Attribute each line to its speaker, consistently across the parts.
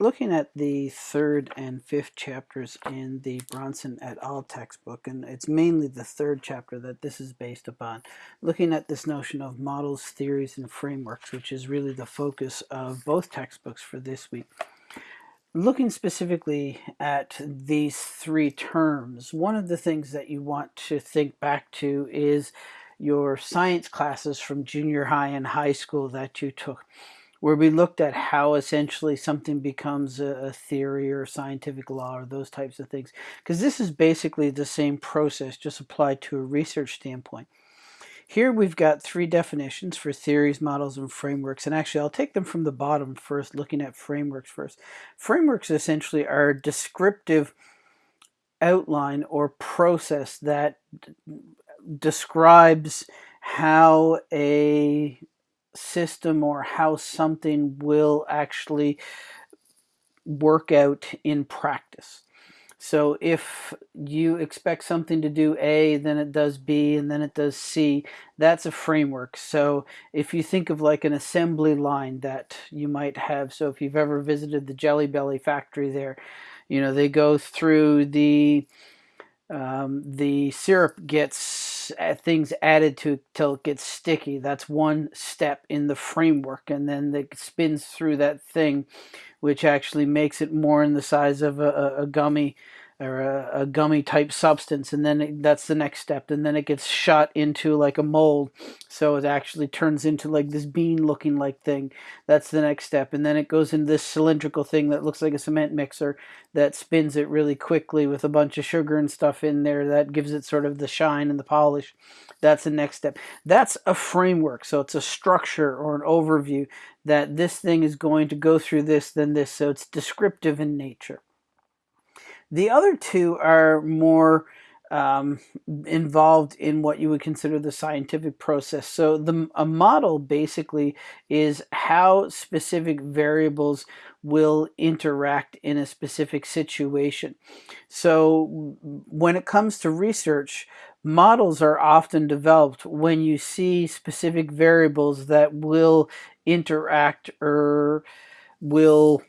Speaker 1: looking at the third and fifth chapters in the Bronson et al. textbook, and it's mainly the third chapter that this is based upon, looking at this notion of models, theories, and frameworks, which is really the focus of both textbooks for this week. Looking specifically at these three terms, one of the things that you want to think back to is your science classes from junior high and high school that you took where we looked at how essentially something becomes a, theory or scientific law or those types of things. Because this is basically the same process, just applied to a research standpoint. Here we've got three definitions for theories, models, and frameworks. And actually, I'll take them from the bottom first, looking at frameworks first. Frameworks essentially are descriptive outline or process that describes how a system or how something will actually work out in practice. So if you expect something to do A, then it does B, and then it does C, that's a framework. So if you think of like an assembly line that you might have, so if you've ever visited the Jelly Belly factory there, you know, they go through the um, the syrup gets uh, things added to till it gets sticky. That's one step in the framework, and then it spins through that thing, which actually makes it more in the size of a, a gummy or a, a, gummy type substance and then it, that's the next step and then it gets shot into like a mold so it actually turns into like this bean looking like thing. That's the next step and then it goes into this cylindrical thing that looks like a cement mixer that spins it really quickly with a bunch of sugar and stuff in there that gives it sort of the shine and the polish. That's the next step. That's a framework so it's a structure or an overview that this thing is going to go through this then this so it's descriptive in nature the other two are more um, involved in what you would consider the scientific process. So the a model basically is how specific variables will interact in a specific situation. So when it comes to research, models are often developed when you see specific variables that will interact or will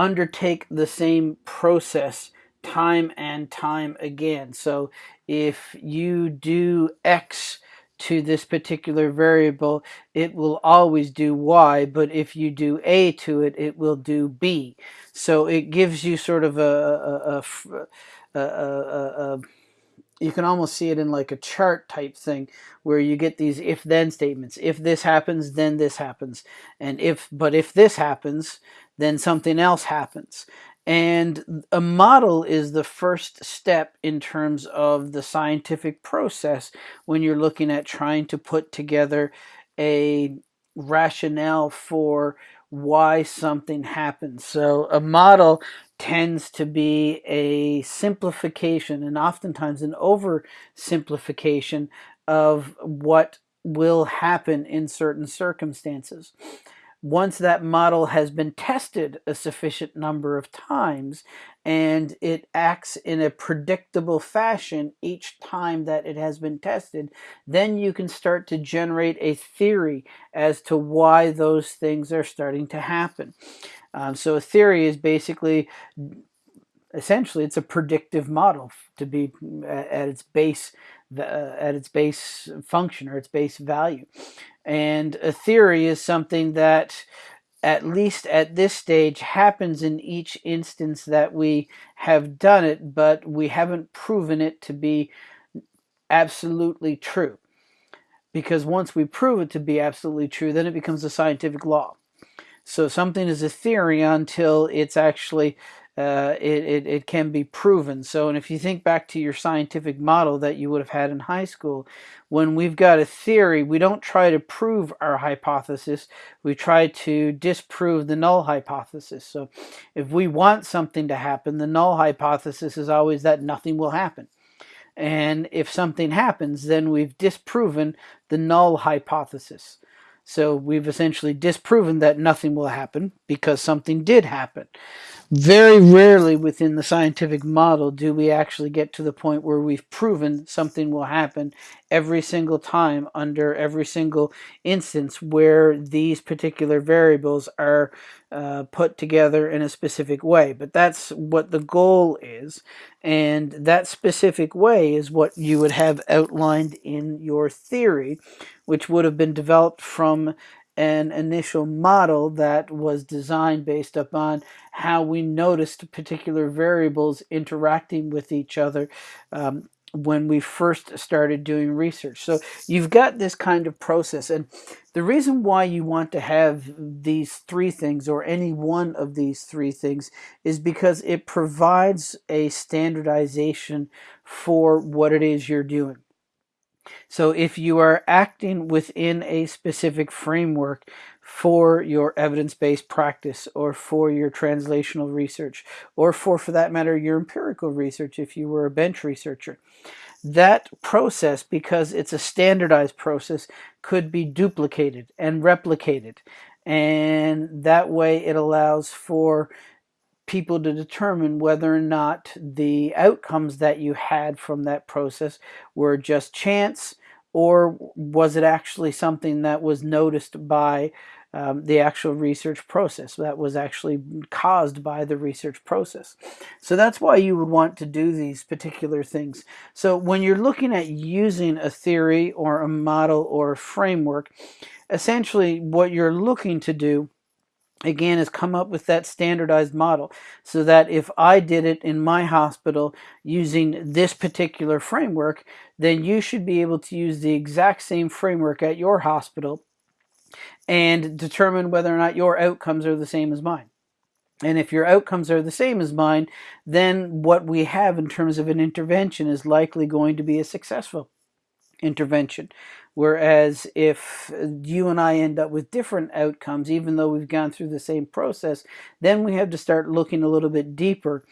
Speaker 1: undertake the same process time and time again. So if you do X to this particular variable, it will always do Y, but if you do A to it, it will do B. So it gives you sort of a, a, a, a you can almost see it in like a chart type thing where you get these if then statements if this happens then this happens and if but if this happens then something else happens. And a model is the first step in terms of the scientific process when you're looking at trying to put together a rationale for why something happens. So a model tends to be a simplification and oftentimes an oversimplification of what will happen in certain circumstances once that model has been tested a sufficient number of times and it acts in a predictable fashion each time that it has been tested, then you can start to generate a theory as to why those things are starting to happen. Um, so a theory is basically essentially it's a predictive model to be at its base at its base function or its base value and a theory is something that at least at this stage happens in each instance that we have done it but we haven't proven it to be absolutely true. Because once we prove it to be absolutely true then it becomes a scientific law. So something is a theory until it's actually uh, it, it, it can be proven. So, and if you think back to your scientific model that you would have had in high school, when we've got a theory, we don't try to prove our hypothesis, we try to disprove the null hypothesis. So, if we want something to happen, the null hypothesis is always that nothing will happen. And if something happens, then we've disproven the null hypothesis. So we've essentially disproven that nothing will happen because something did happen. Very rarely within the scientific model do we actually get to the point where we've proven something will happen every single time under every single instance where these particular variables are uh, put together in a specific way. But that's what the goal is. And that specific way is what you would have outlined in your theory, which would have been developed from an initial model that was designed based upon how we noticed particular variables interacting with each other um, when we first started doing research. So you've got this kind of process. And the reason why you want to have these three things or any one of these three things is because it provides a standardization for what it is you're doing. So if you are acting within a specific framework for your evidence-based practice or for your translational research or for, for that matter, your empirical research if you were a bench researcher, that process, because it's a standardized process, could be duplicated and replicated. And that way it allows for people to determine whether or not the outcomes that you had from that process were just chance or was it actually something that was noticed by um, the actual research process that was actually caused by the research process. So that's why you would want to do these particular things. So when you're looking at using a theory or a model or a framework, essentially what you're looking to do again is come up with that standardized model so that if I did it in my hospital using this particular framework then you should be able to use the exact same framework at your hospital and determine whether or not your outcomes are the same as mine. And if your outcomes are the same as mine, then what we have in terms of an intervention is likely going to be a successful intervention. Whereas if you and I end up with different outcomes, even though we've gone through the same process, then we have to start looking a little bit deeper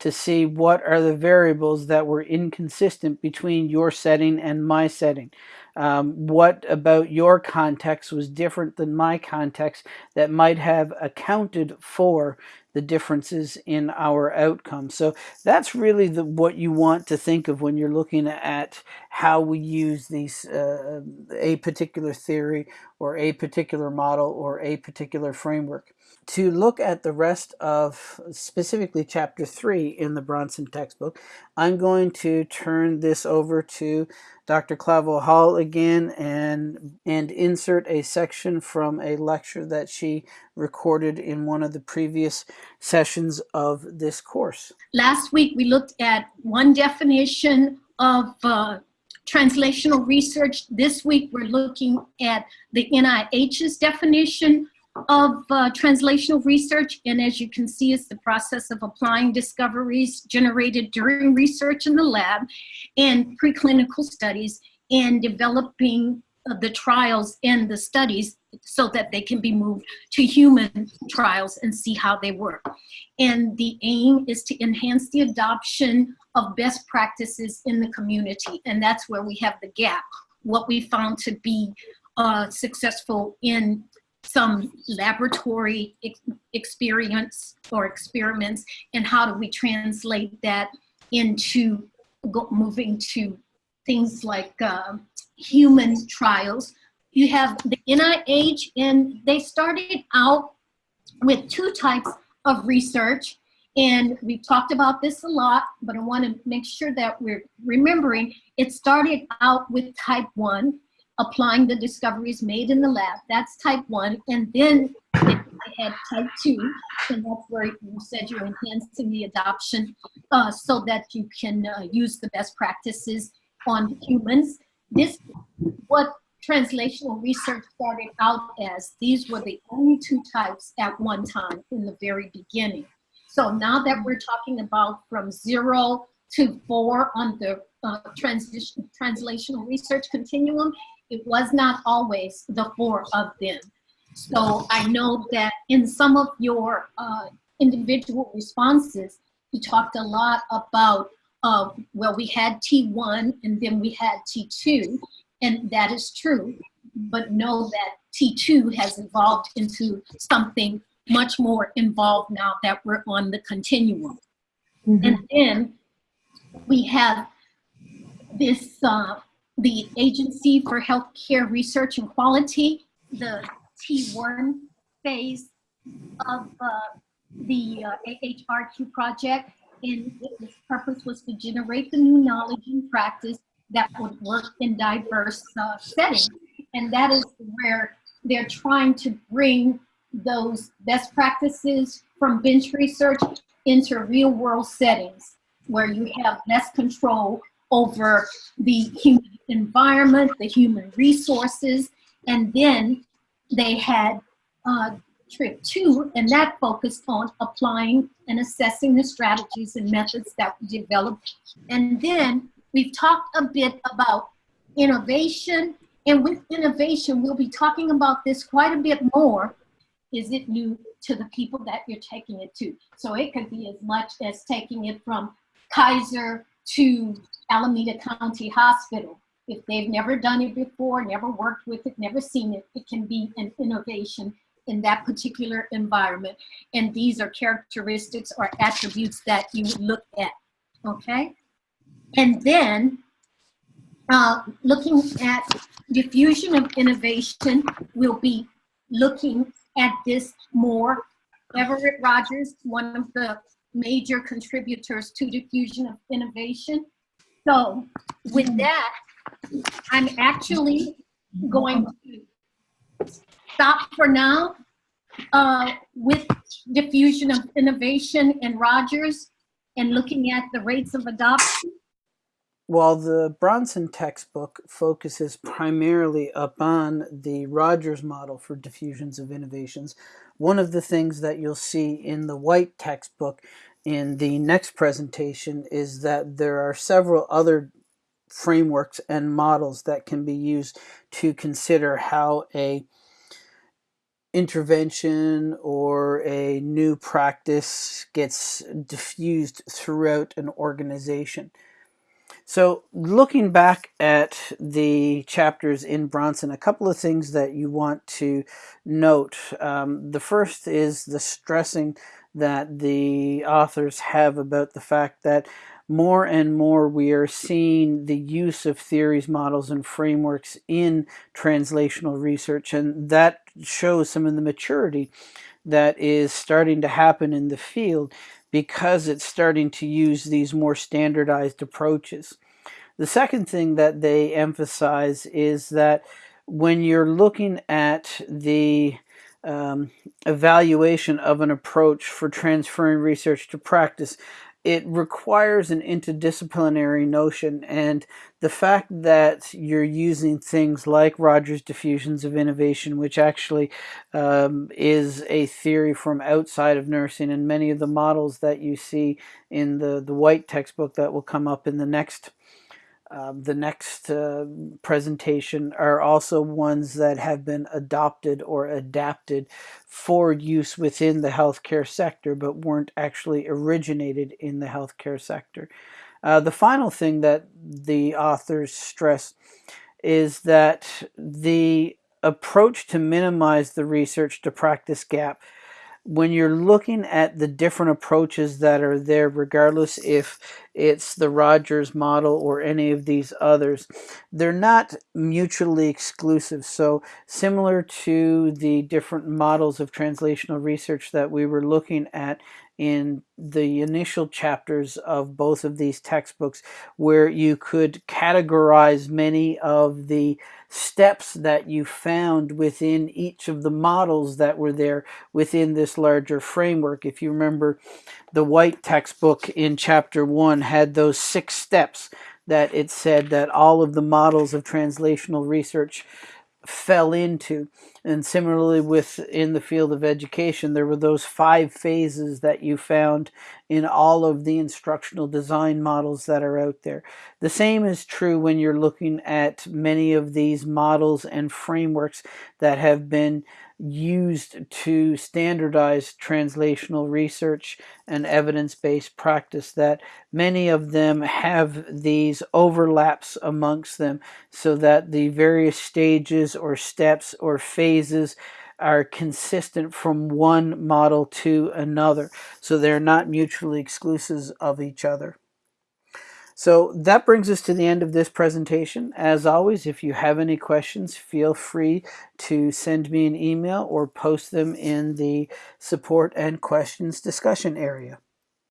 Speaker 1: to see what are the variables that were inconsistent between your setting and my setting. Um, what about your context was different than my context that might have accounted for the differences in our outcomes. So that's really the, what you want to think of when you're looking at how we use these uh, a particular theory or a particular model or a particular framework to look at the rest of specifically chapter 3 in the Bronson textbook, I'm going to turn this over to Dr. Clavel Hall again and, and insert a section from a lecture that she recorded in one of the previous sessions of this course.
Speaker 2: Last week we looked at one definition of uh, translational research. This week we're looking at the NIH's definition of uh, translational research. And as you can see, it's the process of applying discoveries generated during research in the lab and preclinical studies and developing uh, the trials and the studies so that they can be moved to human trials and see how they work. And the aim is to enhance the adoption of best practices in the community. And that's where we have the gap. What we found to be uh, successful in some laboratory ex experience or experiments and how do we translate that into moving to things like uh, human trials. You have the NIH and they started out with two types of research and we've talked about this a lot, but I want to make sure that we're remembering it started out with type one applying the discoveries made in the lab. That's type one. And then I had type two, and that's where you said you're enhancing the adoption uh, so that you can uh, use the best practices on humans. This, what translational research started out as, these were the only two types at one time in the very beginning. So now that we're talking about from zero to four on the uh, transition, translational research continuum, it was not always the four of them. So I know that in some of your uh, individual responses, you talked a lot about, uh, well, we had T1 and then we had T2, and that is true. But know that T2 has evolved into something much more involved now that we're on the continuum.
Speaker 3: Mhm.
Speaker 2: And then we have this, uh, the Agency for Healthcare Research and Quality, the T1 phase of uh, the uh, AHRQ project. And its purpose was to generate the new knowledge and practice that would work in diverse uh, settings. And that is where they're trying to bring those best practices from bench research into real world settings where you have less control over the human environment, the human resources, and then they had uh, TRIP two, and that focused on applying and assessing the strategies and methods that we developed. And then we've talked a bit about innovation, and with innovation, we'll be talking about this quite a bit more. Is it new to the people that you're taking it to? So it could be as much as taking it from Kaiser to Alameda County Hospital. If they've never done it before, never worked with it, never seen it, it can be an innovation in that particular environment. And these are characteristics or attributes that you look at, okay? And then uh, looking at diffusion of innovation, we'll be looking at this more. Everett Rogers, one of the major contributors to diffusion of innovation. So with that, I'm actually going to stop for now uh, with diffusion of innovation and Rogers and looking at the rates of adoption.
Speaker 1: While the Bronson textbook focuses primarily upon the Rogers model for diffusions of innovations, one of the things that you'll see in the White textbook in the next presentation is that there are several other frameworks and models that can be used to consider how a intervention or a new practice gets diffused throughout an organization. So looking back at the chapters in Bronson, a couple of things that you want to note. Um, the first is the stressing that the authors have about the fact that more and more we are seeing the use of theories, models, and frameworks in translational research, and that shows some of the maturity that is starting to happen in the field because it's starting to use these more standardized approaches. The second thing that they emphasize is that when you're looking at the um, evaluation of an approach for transferring research to practice, it requires an interdisciplinary notion and the fact that you're using things like Rogers diffusions of innovation which actually um, is a theory from outside of nursing and many of the models that you see in the the white textbook that will come up in the next um, the next uh, presentation are also ones that have been adopted or adapted for use within the healthcare sector but weren't actually originated in the healthcare sector. Uh, the final thing that the authors stress is that the approach to minimize the research to practice gap when you're looking at the different approaches that are there, regardless if it's the Rogers model or any of these others, they're not mutually exclusive. So similar to the different models of translational research that we were looking at in the initial chapters of both of these textbooks where you could categorize many of the steps that you found within each of the models that were there within this larger framework. If you remember, the white textbook in chapter one had those six steps that it said that all of the models of translational research fell into. And similarly within the field of education, there were those five phases that you found in all of the instructional design models that are out there. The same is true when you're looking at many of these models and frameworks that have been used to standardize translational research and evidence-based practice that many of them have these overlaps amongst them so that the various stages or steps or phases are consistent from one model to another. So they're not mutually exclusive of each other. So that brings us to the end of this presentation. As always, if you have any questions, feel free to send me an email or post them in the support and questions discussion area.